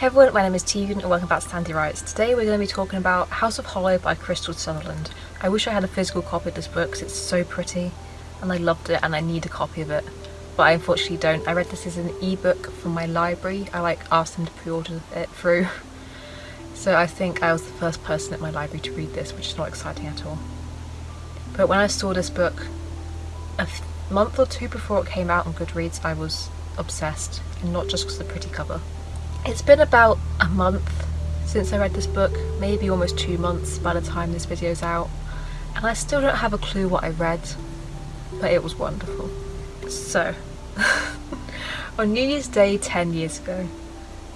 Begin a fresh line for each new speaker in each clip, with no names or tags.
Hey everyone, my name is Tegan and welcome back to Sandy Writes. Today we're going to be talking about House of Hollow by Krystal Sutherland. I wish I had a physical copy of this book because it's so pretty and I loved it and I need a copy of it. But I unfortunately don't. I read this as an ebook from my library. I like asked them to pre-order it through. So I think I was the first person at my library to read this, which is not exciting at all. But when I saw this book a month or two before it came out on Goodreads, I was obsessed, and not just because of the pretty cover. It's been about a month since I read this book, maybe almost two months by the time this video's out, and I still don't have a clue what I read, but it was wonderful. So, on New Year's Day 10 years ago,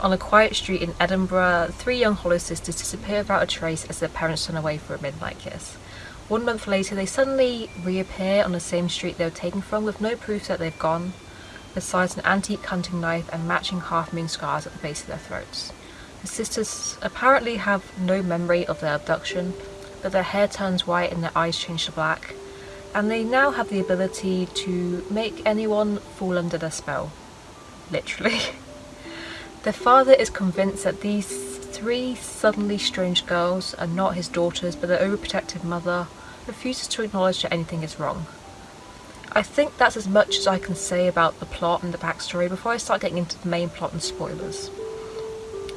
on a quiet street in Edinburgh, three young Hollow sisters disappear without a trace as their parents run away for a midnight kiss. One month later, they suddenly reappear on the same street they were taken from with no proof that they've gone, besides an antique hunting knife and matching half-moon scars at the base of their throats. The sisters apparently have no memory of their abduction, but their hair turns white and their eyes change to black, and they now have the ability to make anyone fall under their spell. Literally. their father is convinced that these three suddenly strange girls are not his daughters but their overprotective mother refuses to acknowledge that anything is wrong. I think that's as much as I can say about the plot and the backstory before I start getting into the main plot and spoilers.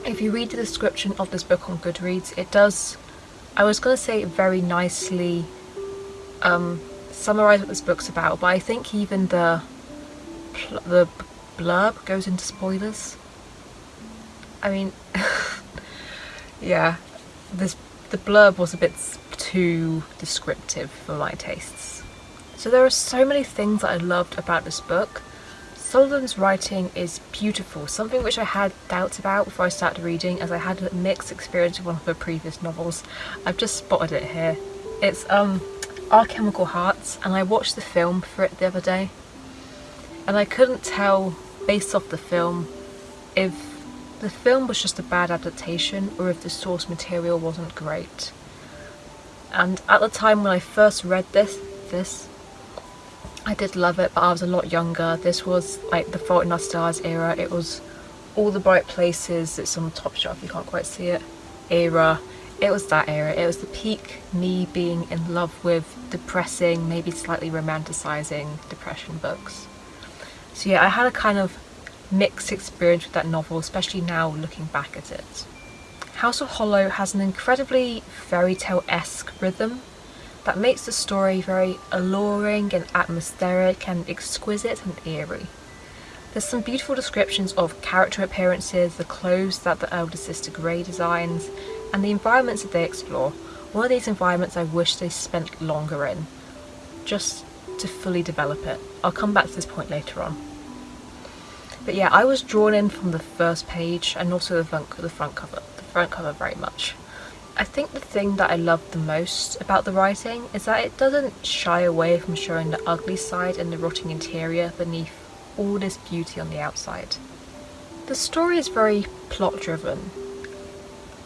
If you read the description of this book on Goodreads, it does, I was going to say very nicely um, summarise what this book's about, but I think even the, the blurb goes into spoilers. I mean, yeah, this the blurb was a bit too descriptive for my tastes. So there are so many things that I loved about this book. Sutherland's writing is beautiful, something which I had doubts about before I started reading as I had a mixed experience with one of her previous novels. I've just spotted it here. It's um, Our Chemical Hearts and I watched the film for it the other day and I couldn't tell based off the film if the film was just a bad adaptation or if the source material wasn't great. And at the time when I first read this, this I did love it, but I was a lot younger. This was like the Fault in Our Stars era. It was all the bright places. It's on the top shelf, you can't quite see it. Era. It was that era. It was the peak me being in love with depressing, maybe slightly romanticizing depression books. So yeah, I had a kind of mixed experience with that novel, especially now looking back at it. House of Hollow has an incredibly fairy tale-esque rhythm that makes the story very alluring and atmospheric and exquisite and eerie. There's some beautiful descriptions of character appearances, the clothes that the elder sister Grey designs, and the environments that they explore. One of these environments I wish they spent longer in, just to fully develop it. I'll come back to this point later on. But yeah, I was drawn in from the first page and also the front, the front cover, the front cover very much. I think the thing that I love the most about the writing is that it doesn't shy away from showing the ugly side and the rotting interior beneath all this beauty on the outside. The story is very plot driven.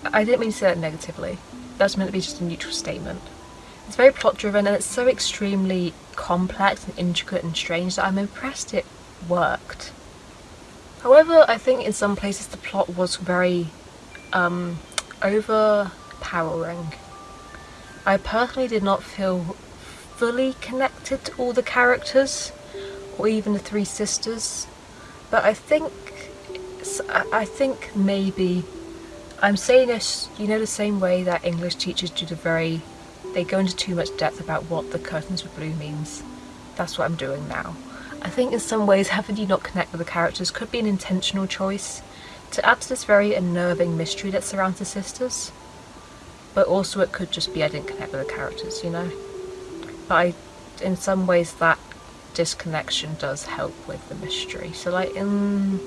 I didn't mean to say that negatively. That's meant to be just a neutral statement. It's very plot driven and it's so extremely complex and intricate and strange that I'm impressed it worked. However, I think in some places the plot was very um, over empowering. I personally did not feel fully connected to all the characters or even the three sisters but I think I think maybe I'm saying this you know the same way that English teachers do the very they go into too much depth about what the curtains were blue means. That's what I'm doing now. I think in some ways having you not connect with the characters could be an intentional choice to add to this very unnerving mystery that surrounds the sisters but also it could just be I didn't connect with the characters, you know? But I, in some ways that disconnection does help with the mystery. So like, in,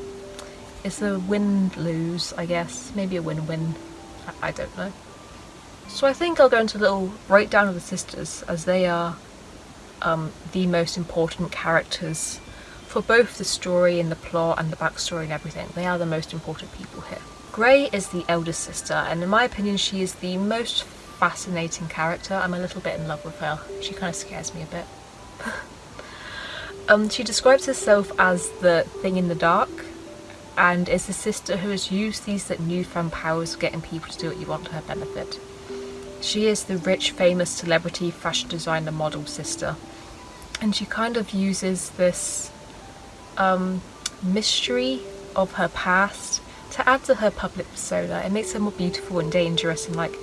it's a win-lose, I guess. Maybe a win-win. I, I don't know. So I think I'll go into a little breakdown of the sisters as they are um, the most important characters for both the story and the plot and the backstory and everything. They are the most important people here. Grey is the eldest sister and in my opinion she is the most fascinating character. I'm a little bit in love with her. She kind of scares me a bit. um, she describes herself as the thing in the dark and is the sister who has used these newfound powers of getting people to do what you want to her benefit. She is the rich, famous celebrity fashion designer model sister, and she kind of uses this um, mystery of her past to add to her public persona. It makes her more beautiful and dangerous and like,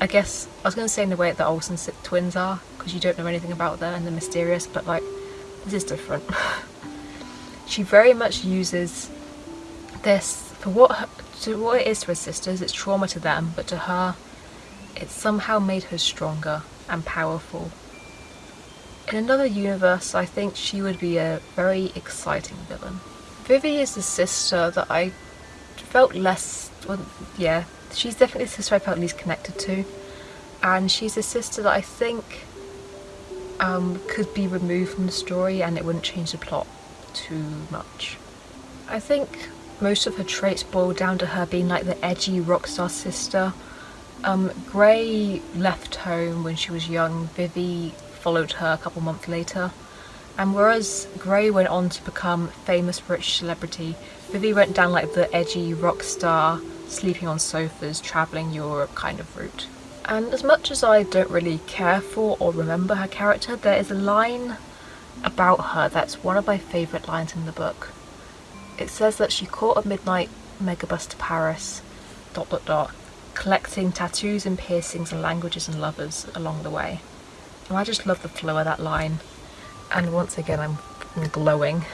I guess, I was going to say in the way that the Olsen twins are, because you don't know anything about them and they're mysterious, but like, this is different. she very much uses this for what her, to what it is to her sisters, it's trauma to them, but to her, it somehow made her stronger and powerful. In another universe, I think she would be a very exciting villain. Vivi is the sister that I felt less, well, yeah, she's definitely the sister I felt least connected to. And she's a sister that I think um, could be removed from the story and it wouldn't change the plot too much. I think most of her traits boil down to her being like the edgy rock star sister. Um, Grey left home when she was young, Vivi followed her a couple months later. And whereas Grey went on to become famous rich celebrity, Vivi went down like the edgy rock star, sleeping on sofas, travelling Europe kind of route. And as much as I don't really care for or remember her character, there is a line about her that's one of my favourite lines in the book. It says that she caught a midnight megabus to Paris, dot dot dot, collecting tattoos and piercings and languages and lovers along the way. And I just love the flow of that line and once again I'm glowing.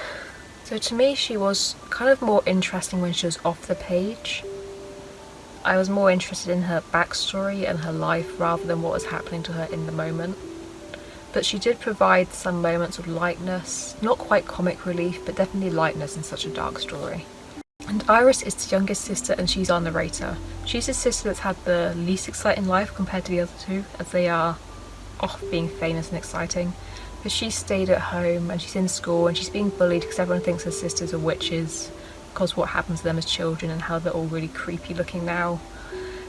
So to me she was kind of more interesting when she was off the page. I was more interested in her backstory and her life rather than what was happening to her in the moment. But she did provide some moments of lightness, not quite comic relief, but definitely lightness in such a dark story. And Iris is the youngest sister and she's our narrator. She's the sister that's had the least exciting life compared to the other two, as they are off being famous and exciting but she stayed at home and she's in school and she's being bullied because everyone thinks her sisters are witches because what happens to them as children and how they're all really creepy looking now.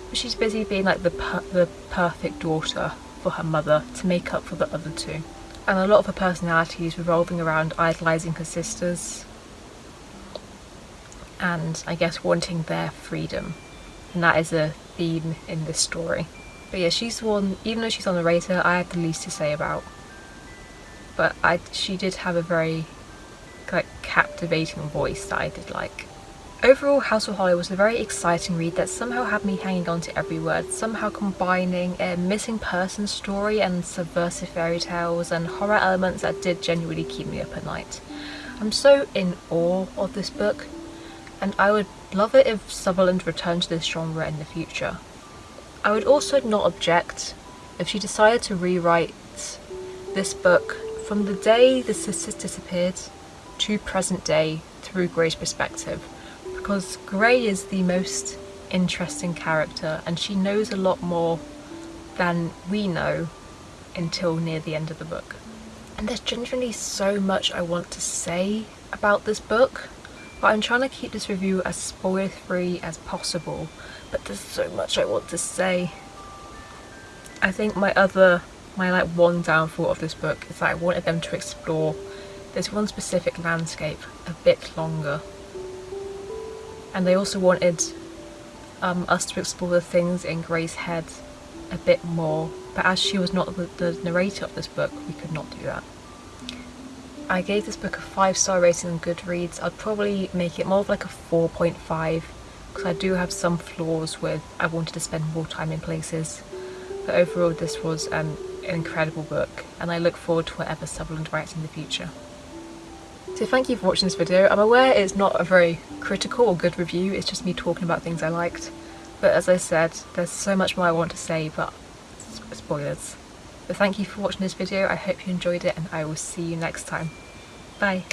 But she's busy being like the, per the perfect daughter for her mother to make up for the other two. And a lot of her personality is revolving around idolising her sisters and I guess wanting their freedom. And that is a theme in this story. But yeah, she's one, even though she's on the narrator, I have the least to say about but I, she did have a very like captivating voice that I did like. Overall, House of Hollow was a very exciting read that somehow had me hanging on to every word, somehow combining a missing person story and subversive fairy tales and horror elements that did genuinely keep me up at night. I'm so in awe of this book, and I would love it if Sutherland returned to this genre in the future. I would also not object if she decided to rewrite this book from the day the sisters disappeared to present day through Grey's perspective because Grey is the most interesting character and she knows a lot more than we know until near the end of the book. And there's genuinely so much I want to say about this book but I'm trying to keep this review as spoiler free as possible but there's so much I want to say. I think my other my like one downfall of this book is that I wanted them to explore this one specific landscape a bit longer and they also wanted um, us to explore the things in Grey's head a bit more but as she was not the, the narrator of this book we could not do that. I gave this book a 5 star rating on Goodreads. I'd probably make it more of like a 4.5 because I do have some flaws with I wanted to spend more time in places but overall this was um, an incredible book and I look forward to whatever Sutherland writes in the future. So thank you for watching this video. I'm aware it's not a very critical or good review, it's just me talking about things I liked. But as I said, there's so much more I want to say, but spoilers. But thank you for watching this video, I hope you enjoyed it and I will see you next time. Bye!